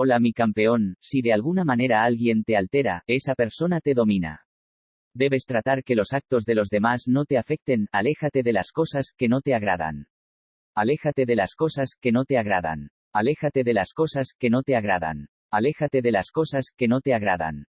Hola mi campeón, si de alguna manera alguien te altera, esa persona te domina. Debes tratar que los actos de los demás no te afecten, aléjate de las cosas que no te agradan. Aléjate de las cosas que no te agradan. Aléjate de las cosas que no te agradan. Aléjate de las cosas que no te agradan.